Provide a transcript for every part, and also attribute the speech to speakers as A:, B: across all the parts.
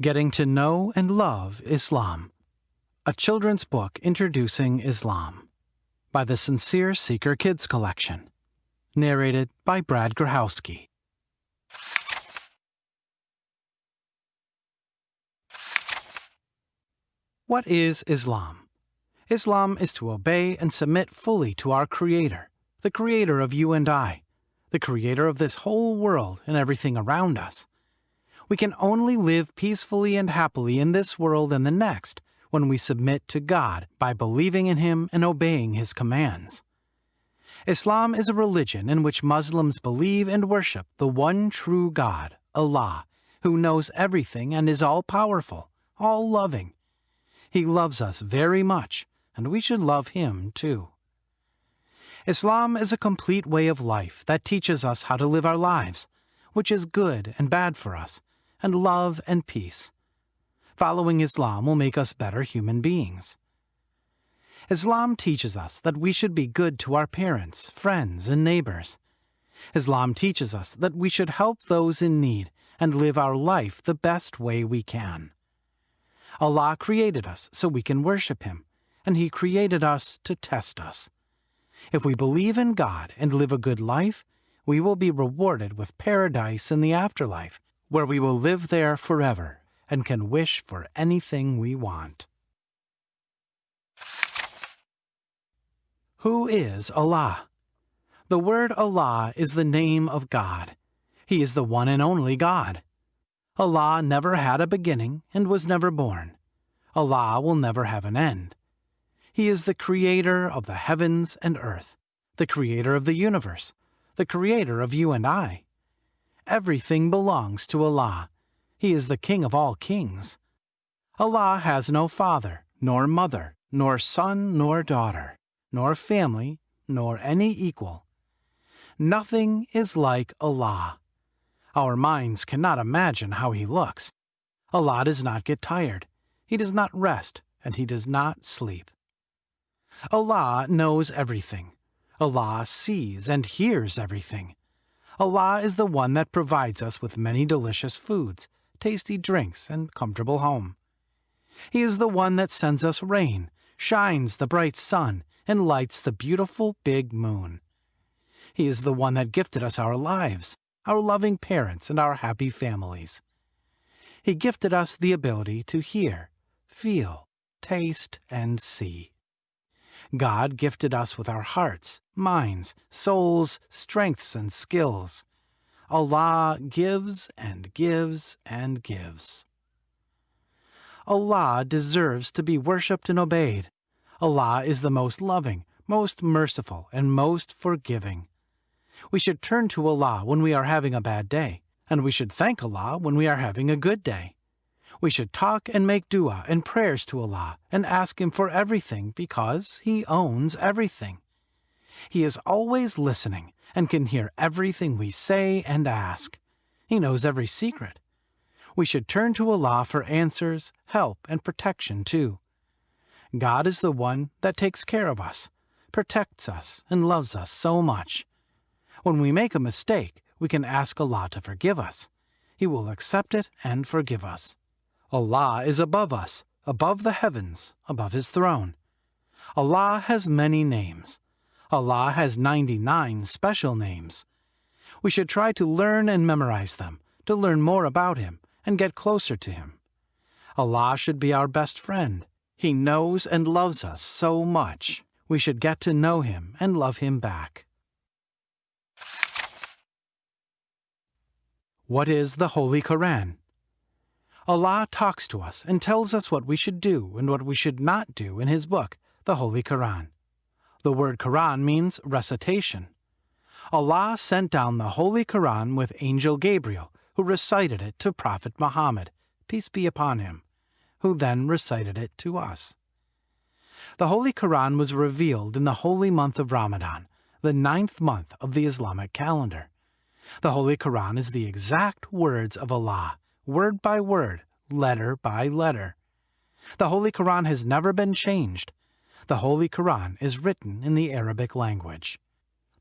A: Getting to Know and Love Islam, a children's book introducing Islam, by the Sincere Seeker Kids Collection. Narrated by Brad Grahowski. What is Islam? Islam is to obey and submit fully to our Creator, the Creator of you and I, the Creator of this whole world and everything around us. We can only live peacefully and happily in this world and the next when we submit to God by believing in Him and obeying His commands. Islam is a religion in which Muslims believe and worship the one true God, Allah, who knows everything and is all powerful, all loving. He loves us very much, and we should love Him too. Islam is a complete way of life that teaches us how to live our lives, which is good and bad for us, and love and peace. Following Islam will make us better human beings. Islam teaches us that we should be good to our parents, friends, and neighbors. Islam teaches us that we should help those in need and live our life the best way we can. Allah created us so we can worship Him, and He created us to test us. If we believe in God and live a good life, we will be rewarded with paradise in the afterlife where we will live there forever and can wish for anything we want. Who is Allah? The word Allah is the name of God. He is the one and only God. Allah never had a beginning and was never born. Allah will never have an end. He is the creator of the heavens and earth, the creator of the universe, the creator of you and I. Everything belongs to Allah. He is the King of all kings. Allah has no father, nor mother, nor son, nor daughter, nor family, nor any equal. Nothing is like Allah. Our minds cannot imagine how He looks. Allah does not get tired. He does not rest, and He does not sleep. Allah knows everything. Allah sees and hears everything. Allah is the one that provides us with many delicious foods, tasty drinks, and comfortable home. He is the one that sends us rain, shines the bright sun, and lights the beautiful big moon. He is the one that gifted us our lives, our loving parents, and our happy families. He gifted us the ability to hear, feel, taste, and see. God gifted us with our hearts, minds, souls, strengths, and skills. Allah gives and gives and gives. Allah deserves to be worshipped and obeyed. Allah is the most loving, most merciful, and most forgiving. We should turn to Allah when we are having a bad day, and we should thank Allah when we are having a good day. We should talk and make dua and prayers to Allah and ask Him for everything because He owns everything. He is always listening and can hear everything we say and ask. He knows every secret. We should turn to Allah for answers, help, and protection too. God is the one that takes care of us, protects us, and loves us so much. When we make a mistake, we can ask Allah to forgive us. He will accept it and forgive us. Allah is above us, above the heavens, above His throne. Allah has many names. Allah has 99 special names. We should try to learn and memorize them, to learn more about Him and get closer to Him. Allah should be our best friend. He knows and loves us so much. We should get to know Him and love Him back. What is the Holy Koran? Allah talks to us and tells us what we should do and what we should not do in His book, the Holy Quran. The word Quran means recitation. Allah sent down the Holy Quran with Angel Gabriel, who recited it to Prophet Muhammad, peace be upon him, who then recited it to us. The Holy Quran was revealed in the holy month of Ramadan, the ninth month of the Islamic calendar. The Holy Quran is the exact words of Allah word by word, letter by letter. The Holy Quran has never been changed. The Holy Quran is written in the Arabic language.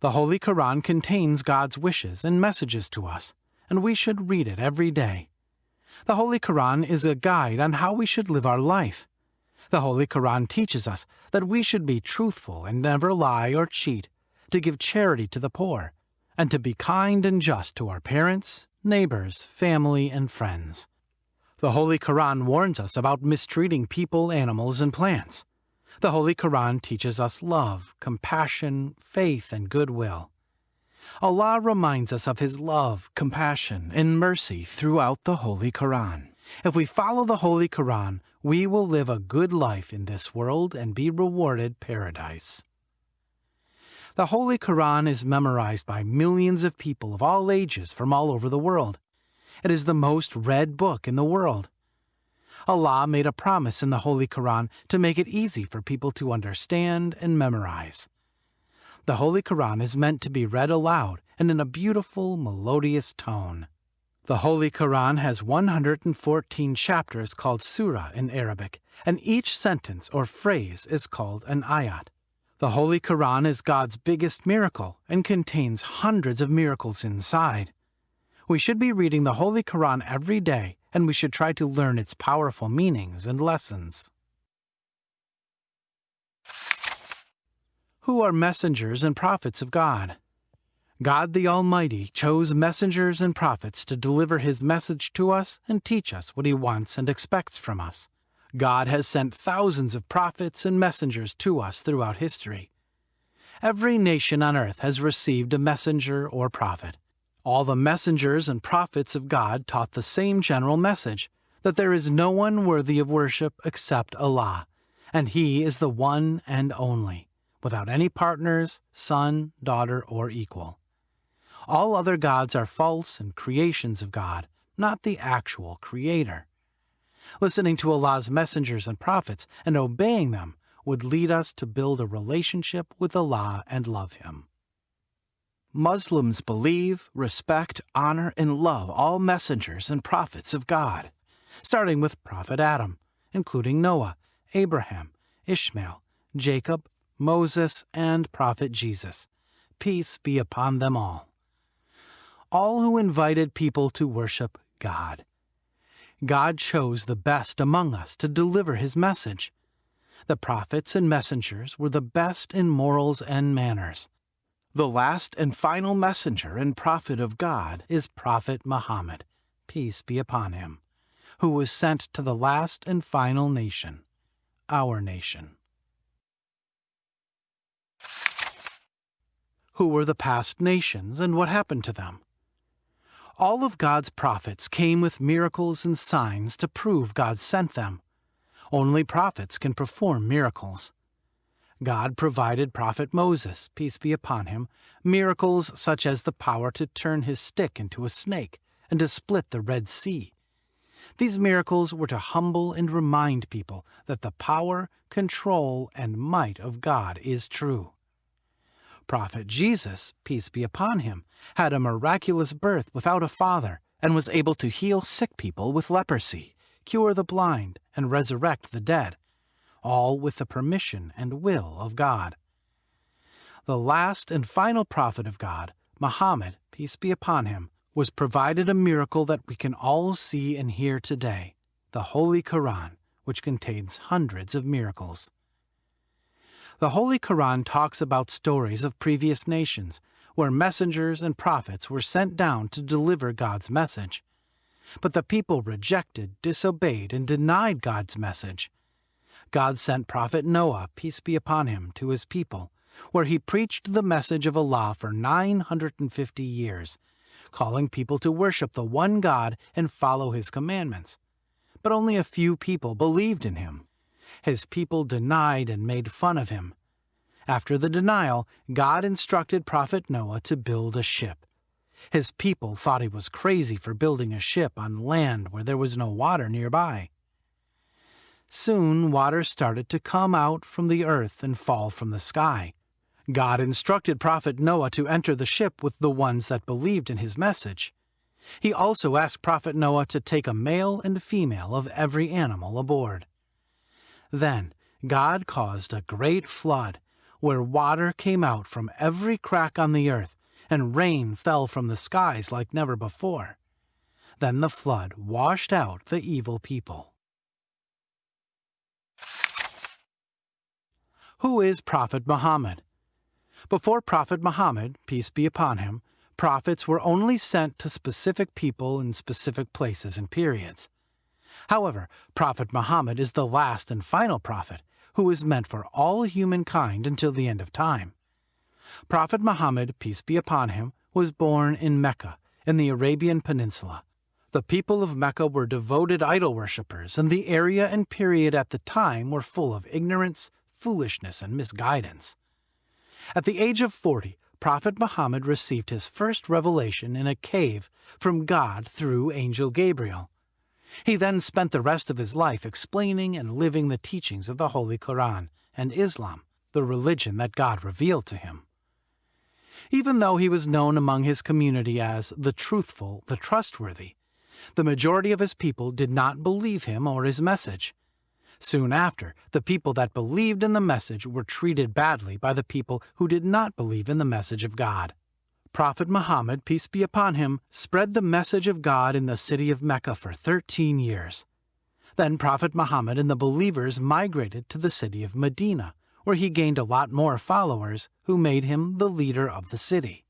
A: The Holy Quran contains God's wishes and messages to us, and we should read it every day. The Holy Quran is a guide on how we should live our life. The Holy Quran teaches us that we should be truthful and never lie or cheat, to give charity to the poor, and to be kind and just to our parents, neighbors, family, and friends. The Holy Quran warns us about mistreating people, animals, and plants. The Holy Quran teaches us love, compassion, faith, and goodwill. Allah reminds us of His love, compassion, and mercy throughout the Holy Quran. If we follow the Holy Quran, we will live a good life in this world and be rewarded paradise. The Holy Quran is memorized by millions of people of all ages from all over the world. It is the most read book in the world. Allah made a promise in the Holy Quran to make it easy for people to understand and memorize. The Holy Quran is meant to be read aloud and in a beautiful, melodious tone. The Holy Quran has 114 chapters called surah in Arabic, and each sentence or phrase is called an ayat. The Holy Quran is God's biggest miracle and contains hundreds of miracles inside. We should be reading the Holy Quran every day, and we should try to learn its powerful meanings and lessons. Who are messengers and prophets of God? God the Almighty chose messengers and prophets to deliver His message to us and teach us what He wants and expects from us. God has sent thousands of prophets and messengers to us throughout history. Every nation on earth has received a messenger or prophet. All the messengers and prophets of God taught the same general message that there is no one worthy of worship except Allah, and He is the one and only, without any partners, son, daughter, or equal. All other gods are false and creations of God, not the actual Creator. Listening to Allah's messengers and prophets and obeying them would lead us to build a relationship with Allah and love Him. Muslims believe, respect, honor, and love all messengers and prophets of God, starting with Prophet Adam, including Noah, Abraham, Ishmael, Jacob, Moses, and Prophet Jesus. Peace be upon them all. All who invited people to worship God. God chose the best among us to deliver his message. The prophets and messengers were the best in morals and manners. The last and final messenger and prophet of God is Prophet Muhammad, peace be upon him, who was sent to the last and final nation, our nation. Who were the past nations and what happened to them? All of God's prophets came with miracles and signs to prove God sent them. Only prophets can perform miracles. God provided Prophet Moses, peace be upon him, miracles such as the power to turn his stick into a snake and to split the Red Sea. These miracles were to humble and remind people that the power, control, and might of God is true. Prophet Jesus, peace be upon him, had a miraculous birth without a father and was able to heal sick people with leprosy, cure the blind, and resurrect the dead, all with the permission and will of God. The last and final prophet of God, Muhammad, peace be upon him, was provided a miracle that we can all see and hear today, the Holy Quran, which contains hundreds of miracles. The Holy Quran talks about stories of previous nations, where messengers and prophets were sent down to deliver God's message. But the people rejected, disobeyed, and denied God's message. God sent Prophet Noah, peace be upon him, to his people, where he preached the message of Allah for 950 years, calling people to worship the one God and follow his commandments. But only a few people believed in him. His people denied and made fun of him. After the denial, God instructed Prophet Noah to build a ship. His people thought he was crazy for building a ship on land where there was no water nearby. Soon water started to come out from the earth and fall from the sky. God instructed Prophet Noah to enter the ship with the ones that believed in his message. He also asked Prophet Noah to take a male and female of every animal aboard. Then God caused a great flood, where water came out from every crack on the earth, and rain fell from the skies like never before. Then the flood washed out the evil people. Who is Prophet Muhammad? Before Prophet Muhammad, peace be upon him, prophets were only sent to specific people in specific places and periods. However, Prophet Muhammad is the last and final prophet, who is meant for all humankind until the end of time. Prophet Muhammad, peace be upon him, was born in Mecca, in the Arabian Peninsula. The people of Mecca were devoted idol worshippers, and the area and period at the time were full of ignorance, foolishness, and misguidance. At the age of 40, Prophet Muhammad received his first revelation in a cave from God through Angel Gabriel. He then spent the rest of his life explaining and living the teachings of the Holy Koran and Islam, the religion that God revealed to him. Even though he was known among his community as the truthful, the trustworthy, the majority of his people did not believe him or his message. Soon after, the people that believed in the message were treated badly by the people who did not believe in the message of God. Prophet Muhammad, peace be upon him, spread the message of God in the city of Mecca for 13 years. Then Prophet Muhammad and the believers migrated to the city of Medina, where he gained a lot more followers who made him the leader of the city.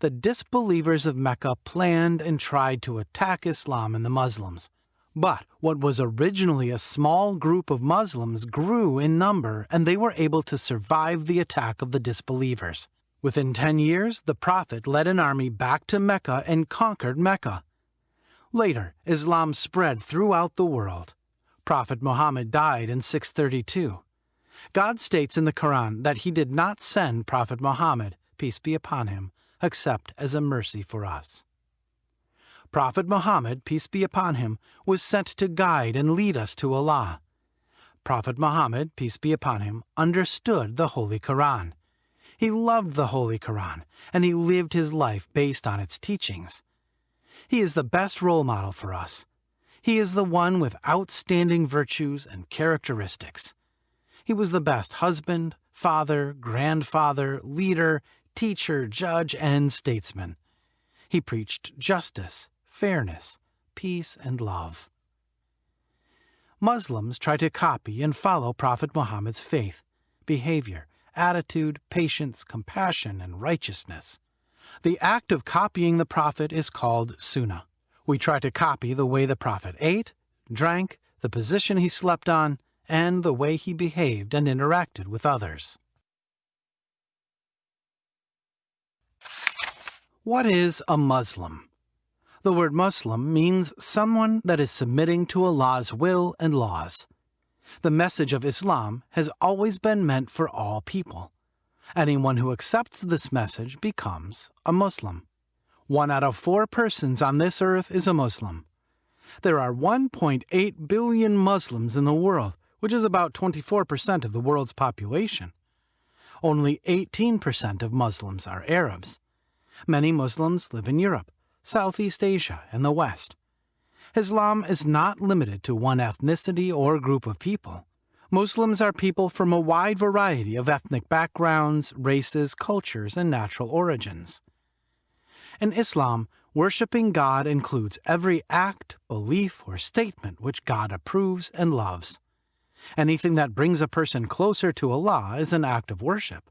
A: The disbelievers of Mecca planned and tried to attack Islam and the Muslims. But what was originally a small group of Muslims grew in number and they were able to survive the attack of the disbelievers. Within ten years, the Prophet led an army back to Mecca and conquered Mecca. Later, Islam spread throughout the world. Prophet Muhammad died in 632. God states in the Quran that he did not send Prophet Muhammad, peace be upon him, except as a mercy for us. Prophet Muhammad, peace be upon him, was sent to guide and lead us to Allah. Prophet Muhammad, peace be upon him, understood the Holy Quran. He loved the Holy Quran, and he lived his life based on its teachings. He is the best role model for us. He is the one with outstanding virtues and characteristics. He was the best husband, father, grandfather, leader, teacher, judge, and statesman. He preached justice, fairness, peace, and love. Muslims try to copy and follow Prophet Muhammad's faith, behavior, attitude, patience, compassion, and righteousness. The act of copying the Prophet is called sunnah. We try to copy the way the Prophet ate, drank, the position he slept on, and the way he behaved and interacted with others. What is a Muslim? The word Muslim means someone that is submitting to Allah's will and laws. The message of Islam has always been meant for all people. Anyone who accepts this message becomes a Muslim. One out of four persons on this earth is a Muslim. There are 1.8 billion Muslims in the world, which is about 24% of the world's population. Only 18% of Muslims are Arabs. Many Muslims live in Europe, Southeast Asia, and the West. Islam is not limited to one ethnicity or group of people. Muslims are people from a wide variety of ethnic backgrounds, races, cultures, and natural origins. In Islam, worshipping God includes every act, belief, or statement which God approves and loves. Anything that brings a person closer to Allah is an act of worship.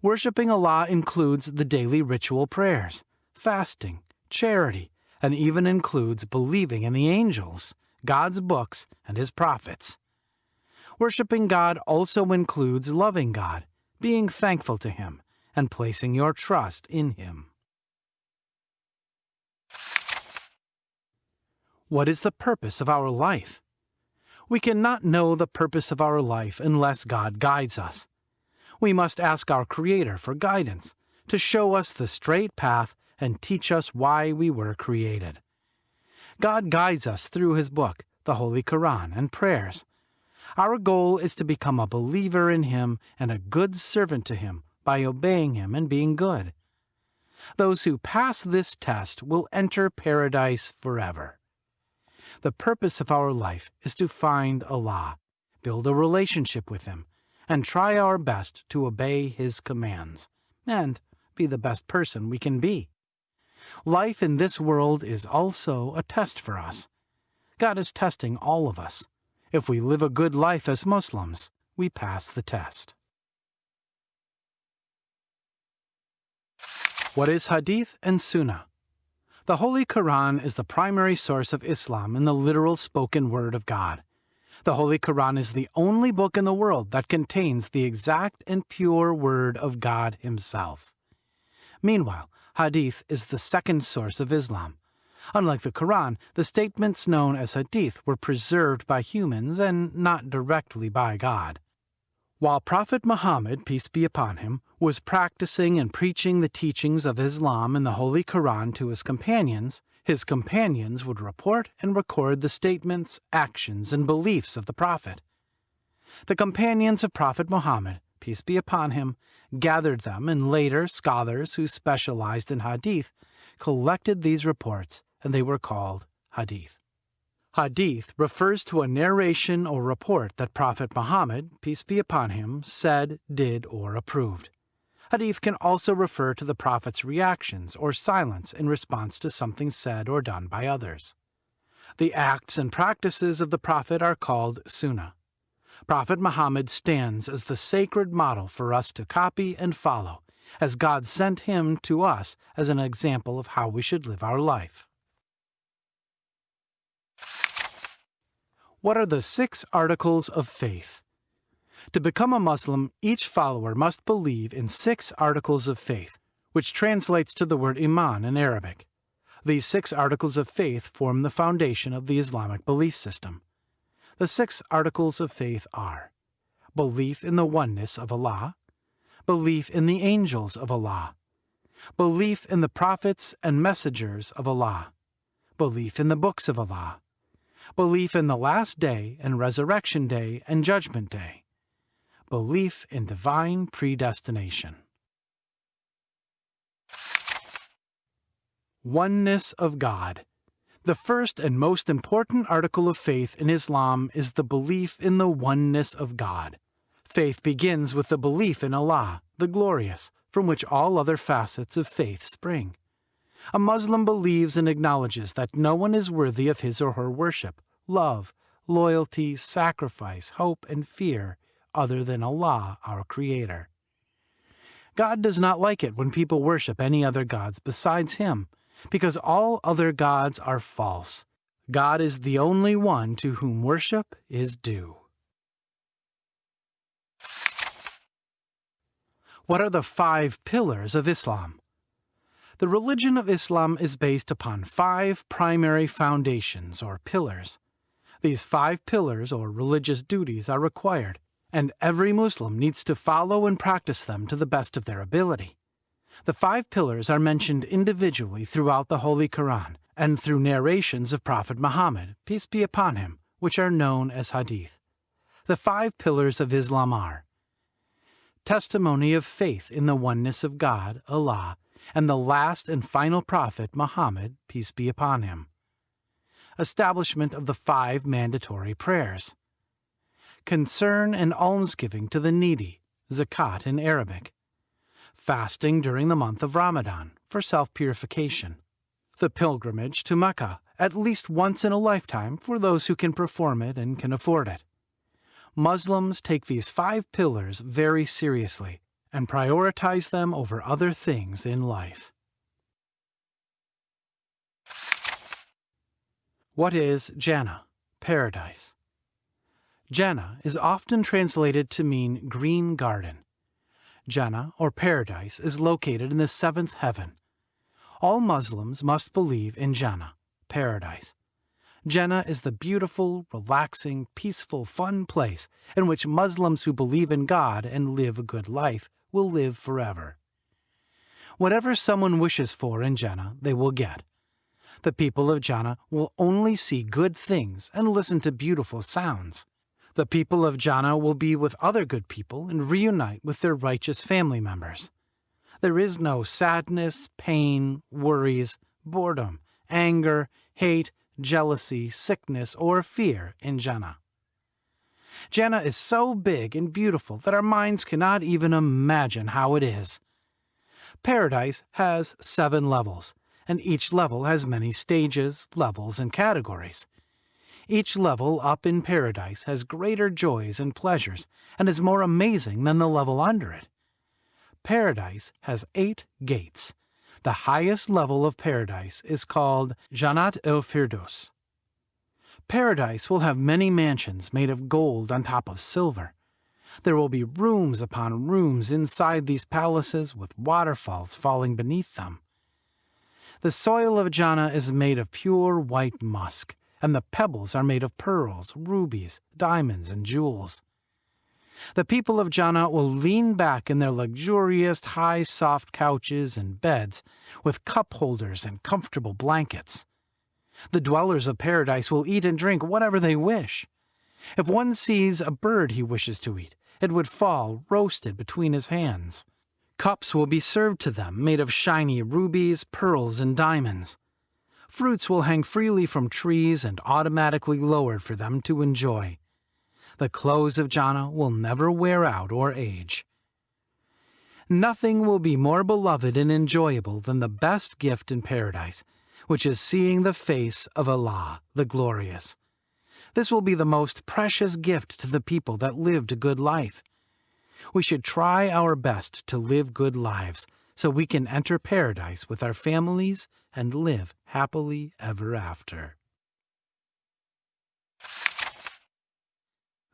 A: Worshipping Allah includes the daily ritual prayers, fasting, charity, and even includes believing in the angels, God's books, and His prophets. Worshipping God also includes loving God, being thankful to Him, and placing your trust in Him. What is the purpose of our life? We cannot know the purpose of our life unless God guides us. We must ask our Creator for guidance, to show us the straight path and teach us why we were created. God guides us through His book, the Holy Quran, and prayers. Our goal is to become a believer in Him and a good servant to Him by obeying Him and being good. Those who pass this test will enter paradise forever. The purpose of our life is to find Allah, build a relationship with Him, and try our best to obey His commands, and be the best person we can be. Life in this world is also a test for us. God is testing all of us. If we live a good life as Muslims, we pass the test. What is Hadith and Sunnah? The Holy Quran is the primary source of Islam in the literal spoken word of God. The Holy Quran is the only book in the world that contains the exact and pure word of God Himself. Meanwhile, Hadith is the second source of Islam. Unlike the Quran, the statements known as Hadith were preserved by humans and not directly by God. While Prophet Muhammad, peace be upon him, was practicing and preaching the teachings of Islam in the Holy Quran to his companions, his companions would report and record the statements, actions, and beliefs of the Prophet. The companions of Prophet Muhammad, peace be upon him, gathered them, and later scholars who specialized in Hadith collected these reports, and they were called Hadith. Hadith refers to a narration or report that Prophet Muhammad, peace be upon him, said, did, or approved. Hadith can also refer to the Prophet's reactions or silence in response to something said or done by others. The acts and practices of the Prophet are called Sunnah. Prophet Muhammad stands as the sacred model for us to copy and follow, as God sent him to us as an example of how we should live our life. What are the six articles of faith? To become a Muslim, each follower must believe in six articles of faith, which translates to the word Iman in Arabic. These six articles of faith form the foundation of the Islamic belief system. The six articles of faith are belief in the oneness of Allah, belief in the angels of Allah, belief in the prophets and messengers of Allah, belief in the books of Allah, belief in the last day and resurrection day and judgment day, belief in divine predestination. Oneness of God. The first and most important article of faith in Islam is the belief in the oneness of God. Faith begins with the belief in Allah, the glorious, from which all other facets of faith spring. A Muslim believes and acknowledges that no one is worthy of his or her worship, love, loyalty, sacrifice, hope, and fear other than Allah, our Creator. God does not like it when people worship any other gods besides Him, because all other gods are false. God is the only one to whom worship is due. What are the five pillars of Islam? The religion of Islam is based upon five primary foundations or pillars. These five pillars or religious duties are required, and every Muslim needs to follow and practice them to the best of their ability. The five pillars are mentioned individually throughout the Holy Quran and through narrations of Prophet Muhammad, peace be upon him, which are known as Hadith. The five pillars of Islam are testimony of faith in the oneness of God, Allah, and the last and final prophet, Muhammad, peace be upon him. Establishment of the five mandatory prayers. Concern and almsgiving to the needy, zakat in Arabic. Fasting during the month of Ramadan for self-purification. The pilgrimage to Mecca at least once in a lifetime for those who can perform it and can afford it. Muslims take these five pillars very seriously and prioritize them over other things in life. What is Jannah, paradise? Jannah is often translated to mean green garden. Jannah, or paradise, is located in the seventh heaven. All Muslims must believe in Jannah, paradise. Jannah is the beautiful, relaxing, peaceful, fun place in which Muslims who believe in God and live a good life will live forever. Whatever someone wishes for in Jannah, they will get. The people of Jannah will only see good things and listen to beautiful sounds. The people of Jannah will be with other good people and reunite with their righteous family members. There is no sadness, pain, worries, boredom, anger, hate, jealousy, sickness, or fear in Jannah. Jannah is so big and beautiful that our minds cannot even imagine how it is. Paradise has seven levels, and each level has many stages, levels, and categories. Each level up in paradise has greater joys and pleasures and is more amazing than the level under it. Paradise has eight gates. The highest level of paradise is called Jannat el Firdos. Paradise will have many mansions made of gold on top of silver. There will be rooms upon rooms inside these palaces with waterfalls falling beneath them. The soil of Jannah is made of pure white musk, and the pebbles are made of pearls, rubies, diamonds, and jewels. The people of Jannah will lean back in their luxurious high soft couches and beds with cup holders and comfortable blankets. The dwellers of paradise will eat and drink whatever they wish. If one sees a bird he wishes to eat, it would fall roasted between his hands. Cups will be served to them made of shiny rubies, pearls, and diamonds. Fruits will hang freely from trees and automatically lowered for them to enjoy. The clothes of Jannah will never wear out or age. Nothing will be more beloved and enjoyable than the best gift in paradise, which is seeing the face of Allah, the Glorious. This will be the most precious gift to the people that lived a good life. We should try our best to live good lives so we can enter paradise with our families and live happily ever after.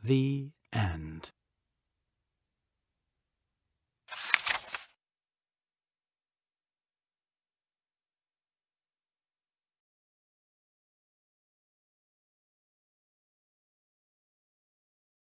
A: The End